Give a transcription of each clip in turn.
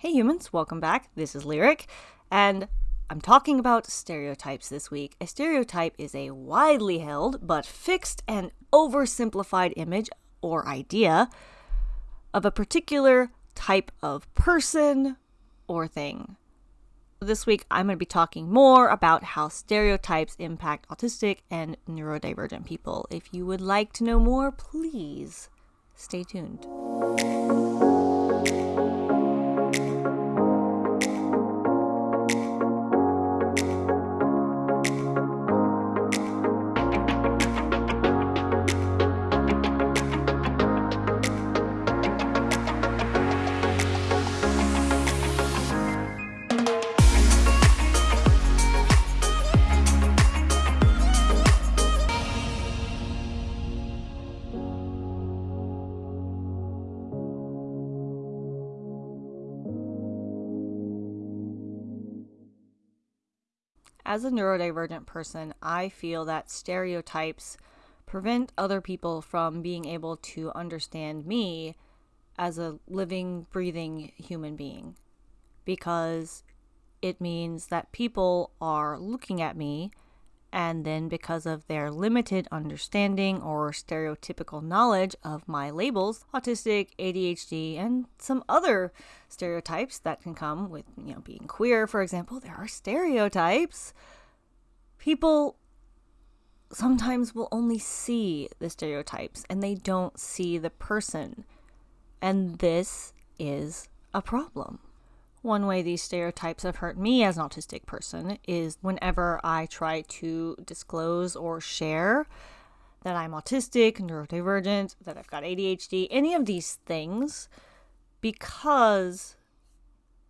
Hey humans, welcome back. This is Lyric, and I'm talking about stereotypes this week. A stereotype is a widely held but fixed and oversimplified image or idea of a particular type of person or thing. This week, I'm going to be talking more about how stereotypes impact autistic and neurodivergent people. If you would like to know more, please stay tuned. As a neurodivergent person, I feel that stereotypes prevent other people from being able to understand me as a living, breathing human being because it means that people are looking at me and then because of their limited understanding or stereotypical knowledge of my labels autistic adhd and some other stereotypes that can come with you know being queer for example there are stereotypes. People sometimes will only see the stereotypes and they don't see the person. And this is a problem one way these stereotypes have hurt me as an autistic person is whenever I try to disclose or share that I'm autistic, neurodivergent, that I've got ADHD, any of these things, because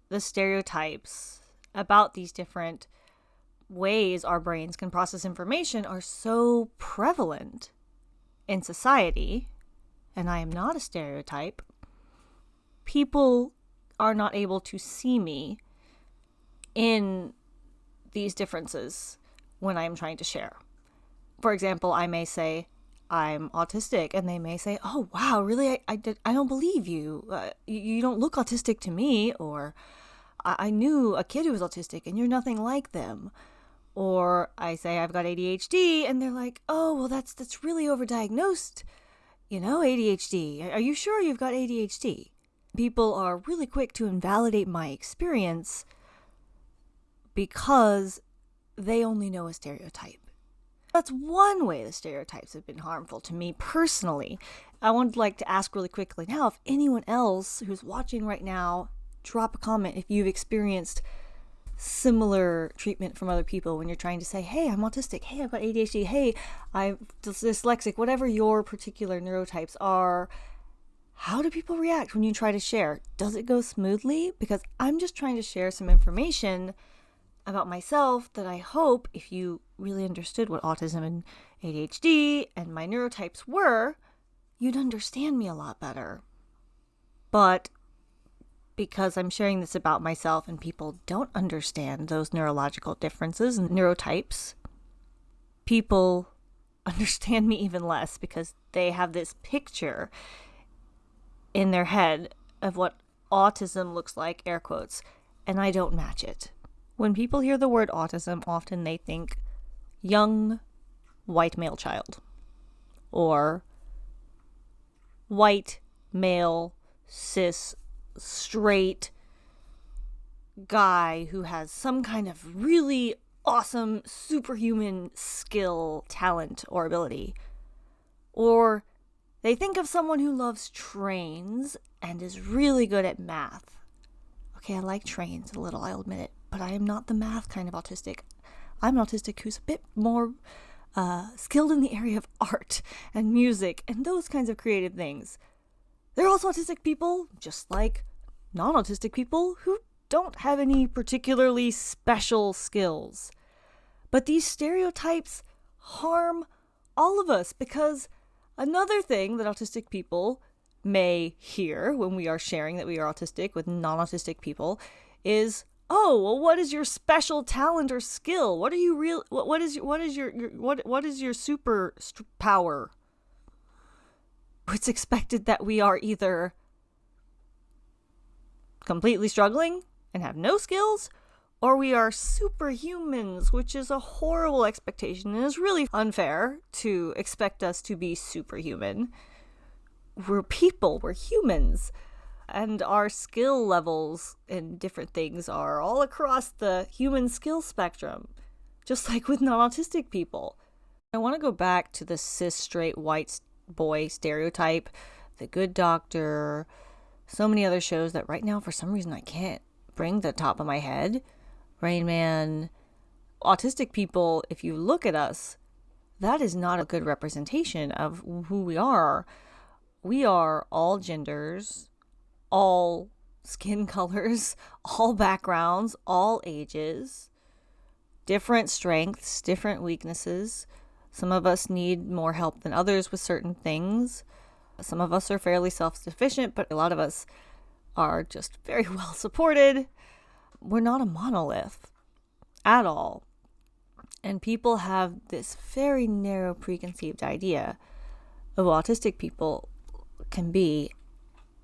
the stereotypes about these different ways our brains can process information are so prevalent in society, and I am not a stereotype, people are not able to see me in these differences when I'm trying to share. For example, I may say, I'm autistic, and they may say, Oh, wow, really? I, I, did, I don't believe you. Uh, you. You don't look autistic to me. Or, I, I knew a kid who was autistic, and you're nothing like them. Or I say I've got ADHD, and they're like, Oh, well, that's, that's really overdiagnosed. You know, ADHD. Are you sure you've got ADHD? People are really quick to invalidate my experience because they only know a stereotype. That's one way the stereotypes have been harmful to me personally. I would like to ask really quickly now if anyone else who's watching right now, drop a comment if you've experienced similar treatment from other people when you're trying to say, hey, I'm autistic, hey, I've got ADHD, hey, I'm dyslexic, whatever your particular neurotypes are how do people react when you try to share? Does it go smoothly? Because I'm just trying to share some information about myself that I hope if you really understood what autism and ADHD and my neurotypes were, you'd understand me a lot better. But because I'm sharing this about myself and people don't understand those neurological differences and neurotypes, people understand me even less because they have this picture in their head of what autism looks like, air quotes, and I don't match it. When people hear the word autism, often they think young white male child or white male cis straight guy who has some kind of really awesome superhuman skill, talent, or ability. Or they think of someone who loves trains and is really good at math. Okay, I like trains a little, I'll admit it, but I am not the math kind of autistic. I'm an autistic who's a bit more uh, skilled in the area of art and music and those kinds of creative things. There are also autistic people, just like non autistic people, who don't have any particularly special skills. But these stereotypes harm all of us because Another thing that autistic people may hear when we are sharing that we are autistic with non autistic people is oh well what is your special talent or skill? What are you real what, what is what is your, your what what is your super power it's expected that we are either completely struggling and have no skills, or we are superhumans, which is a horrible expectation and is really unfair to expect us to be superhuman. We're people, we're humans, and our skill levels in different things are all across the human skill spectrum, just like with non autistic people. I want to go back to the cis straight white boy stereotype, the good doctor, so many other shows that right now, for some reason, I can't bring the top of my head. Rain Man, autistic people, if you look at us, that is not a good representation of who we are. We are all genders, all skin colors, all backgrounds, all ages, different strengths, different weaknesses. Some of us need more help than others with certain things. Some of us are fairly self sufficient, but a lot of us are just very well supported we're not a monolith at all. And people have this very narrow preconceived idea of what autistic people can be.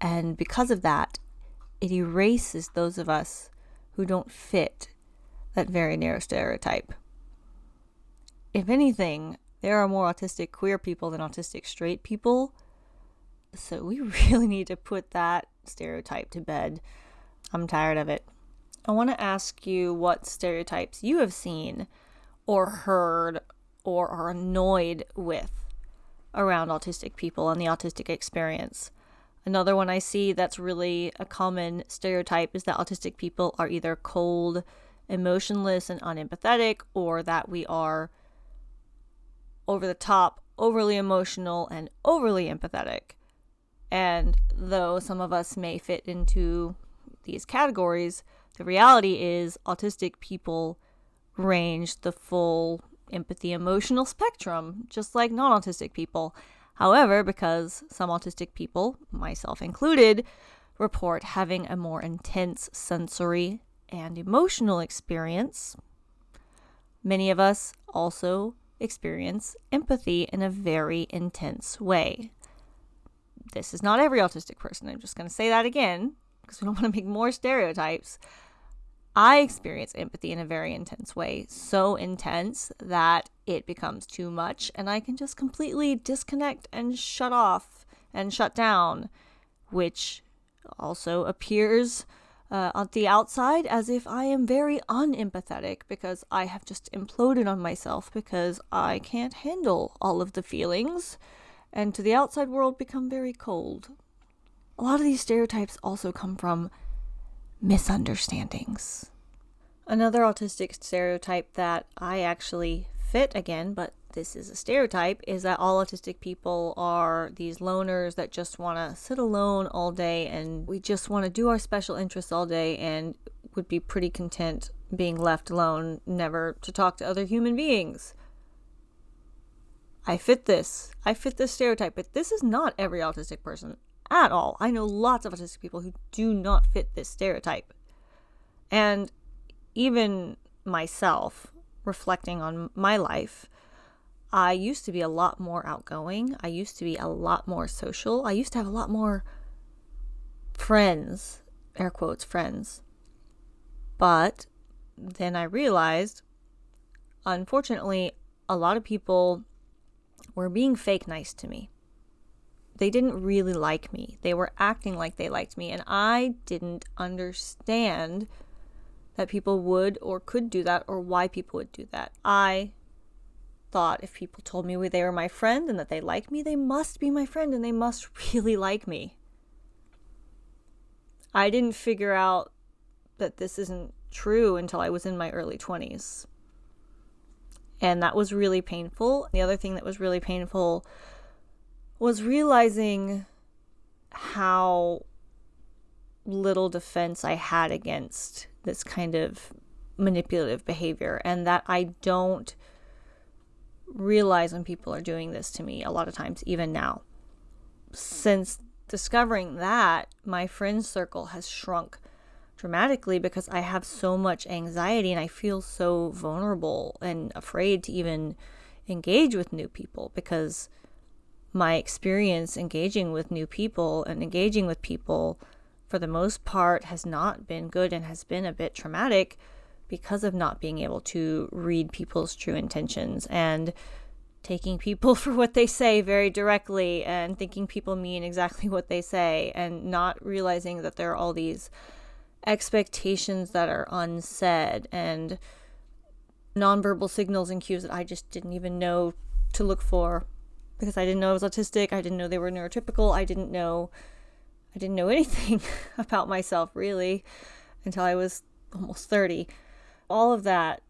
And because of that, it erases those of us who don't fit that very narrow stereotype. If anything, there are more autistic queer people than autistic straight people. So we really need to put that stereotype to bed. I'm tired of it. I want to ask you what stereotypes you have seen or heard or are annoyed with around autistic people and the autistic experience. Another one I see that's really a common stereotype is that autistic people are either cold, emotionless, and unempathetic, or that we are over the top, overly emotional, and overly empathetic. And though some of us may fit into these categories, the reality is, autistic people range the full empathy emotional spectrum, just like non autistic people. However, because some autistic people, myself included, report having a more intense sensory and emotional experience, many of us also experience empathy in a very intense way. This is not every autistic person. I'm just going to say that again because we don't want to make more stereotypes. I experience empathy in a very intense way, so intense that it becomes too much, and I can just completely disconnect and shut off and shut down, which also appears uh, on the outside as if I am very unempathetic because I have just imploded on myself because I can't handle all of the feelings, and to the outside world become very cold. A lot of these stereotypes also come from misunderstandings. Another autistic stereotype that I actually fit again, but this is a stereotype, is that all autistic people are these loners that just want to sit alone all day and we just want to do our special interests all day and would be pretty content being left alone, never to talk to other human beings. I fit this. I fit this stereotype, but this is not every autistic person at all. I know lots of autistic people who do not fit this stereotype. And even myself, reflecting on my life, I used to be a lot more outgoing. I used to be a lot more social. I used to have a lot more friends, air quotes, friends. But then I realized, unfortunately, a lot of people were being fake nice to me they didn't really like me. They were acting like they liked me, and I didn't understand that people would or could do that or why people would do that. I thought if people told me they were my friend and that they liked me, they must be my friend and they must really like me. I didn't figure out that this isn't true until I was in my early 20s. And that was really painful. The other thing that was really painful was realizing how little defense I had against this kind of manipulative behavior and that I don't realize when people are doing this to me a lot of times, even now. Since discovering that, my friend circle has shrunk dramatically because I have so much anxiety and I feel so vulnerable and afraid to even engage with new people because my experience engaging with new people and engaging with people for the most part, has not been good and has been a bit traumatic because of not being able to read people's true intentions and taking people for what they say very directly and thinking people mean exactly what they say and not realizing that there are all these expectations that are unsaid and nonverbal signals and cues that I just didn't even know to look for because I didn't know I was autistic. I didn't know they were neurotypical. I didn't know I didn't know anything about myself really until I was almost 30. All of that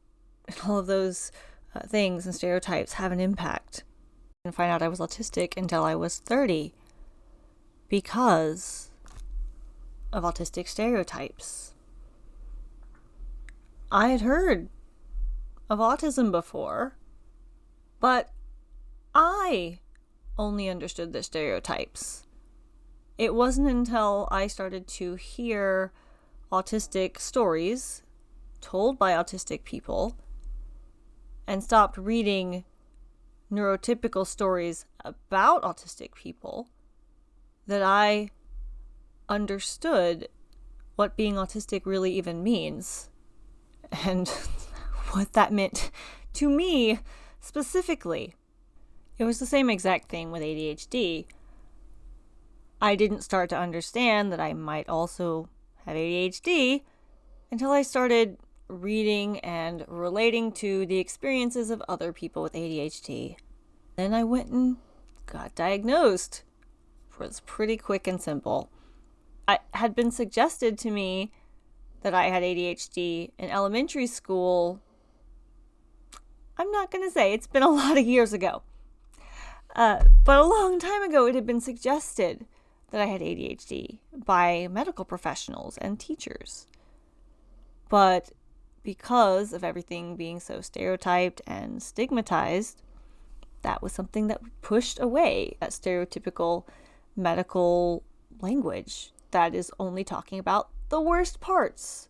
and all of those uh, things and stereotypes have an impact. I didn't find out I was autistic until I was 30 because of autistic stereotypes. I had heard of autism before, but I only understood the stereotypes. It wasn't until I started to hear autistic stories told by autistic people and stopped reading neurotypical stories about autistic people that I understood what being autistic really even means and what that meant to me specifically. It was the same exact thing with ADHD. I didn't start to understand that I might also have ADHD until I started reading and relating to the experiences of other people with ADHD. Then I went and got diagnosed. It was pretty quick and simple. I had been suggested to me that I had ADHD in elementary school. I'm not going to say it's been a lot of years ago. Uh, but a long time ago, it had been suggested that I had ADHD by medical professionals and teachers. But because of everything being so stereotyped and stigmatized, that was something that pushed away that stereotypical medical language that is only talking about the worst parts,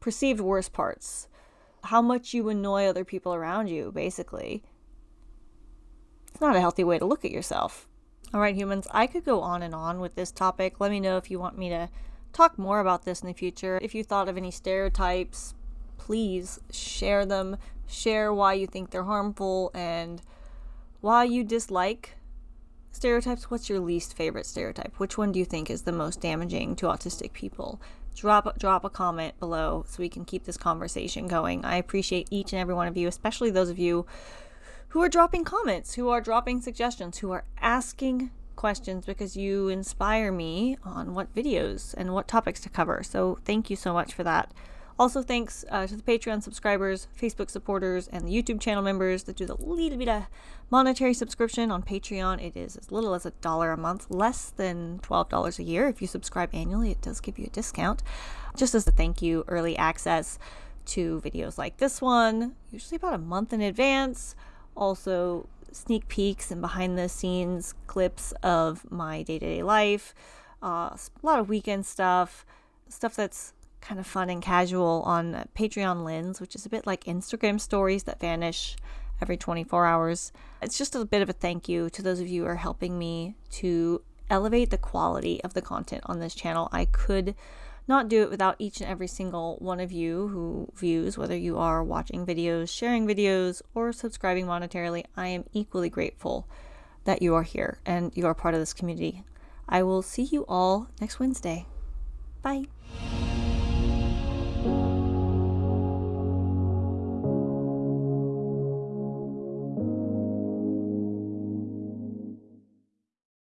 perceived worst parts, how much you annoy other people around you, basically. Not a healthy way to look at yourself. All right, humans, I could go on and on with this topic. Let me know if you want me to talk more about this in the future. If you thought of any stereotypes, please share them. Share why you think they're harmful and why you dislike stereotypes, what's your least favorite stereotype? Which one do you think is the most damaging to autistic people? Drop drop a comment below so we can keep this conversation going. I appreciate each and every one of you, especially those of you who are dropping comments, who are dropping suggestions, who are asking questions because you inspire me on what videos and what topics to cover. So thank you so much for that. Also, thanks uh, to the Patreon subscribers, Facebook supporters, and the YouTube channel members that do the little bit of monetary subscription on Patreon. It is as little as a dollar a month, less than $12 a year. If you subscribe annually, it does give you a discount. Just as a thank you, early access to videos like this one, usually about a month in advance. Also, sneak peeks and behind the scenes clips of my day to day life, uh, a lot of weekend stuff, stuff that's kind of fun and casual on Patreon Lens, which is a bit like Instagram stories that vanish every 24 hours. It's just a bit of a thank you to those of you who are helping me to elevate the quality of the content on this channel. I could not do it without each and every single one of you who views, whether you are watching videos, sharing videos, or subscribing monetarily. I am equally grateful that you are here and you are part of this community. I will see you all next Wednesday. Bye.